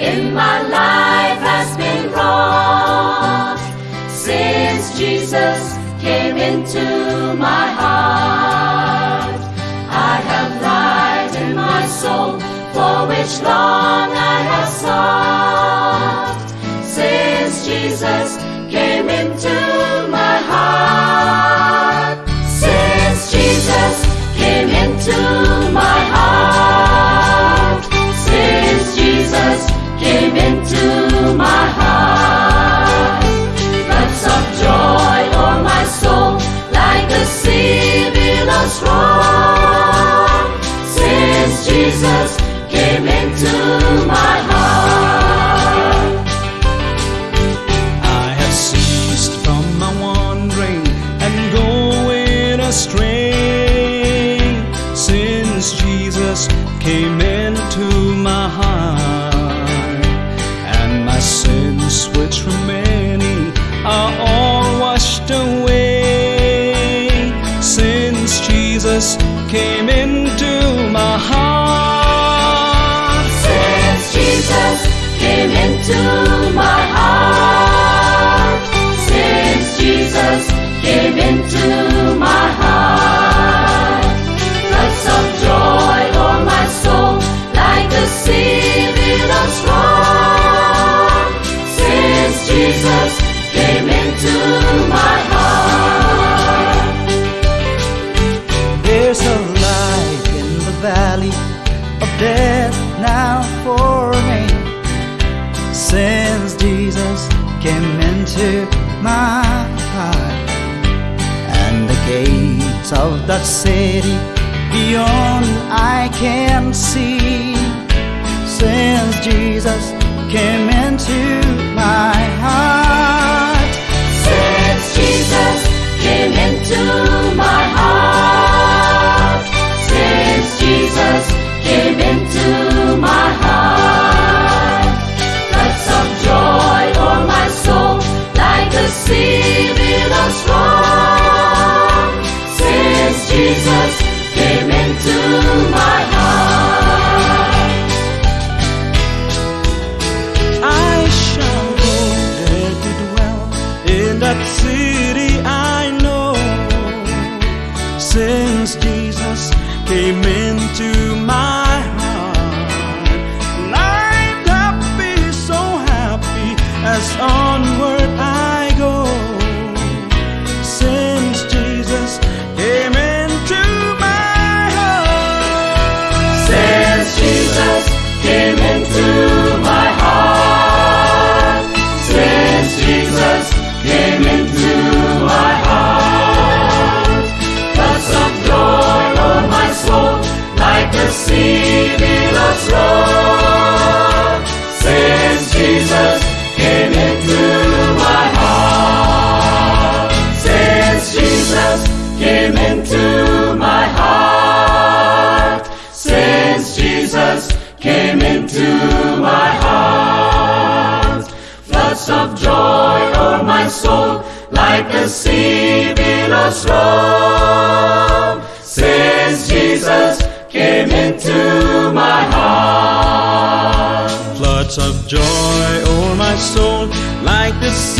in my life has been wrought since Jesus came into Jesus came into my heart. I have ceased from my wandering and going astray since Jesus came into into my heart. Since Jesus came into my heart. Floods of joy my soul like sea. Since Jesus came into my heart. There's a light in the valley of death now for. Since Jesus came into my heart, and the gates of that city beyond I can see. Since Jesus came into my Since Jesus came into my soul like the sea below strong. Since Jesus came into my heart, floods of joy, o'er my soul, like the sea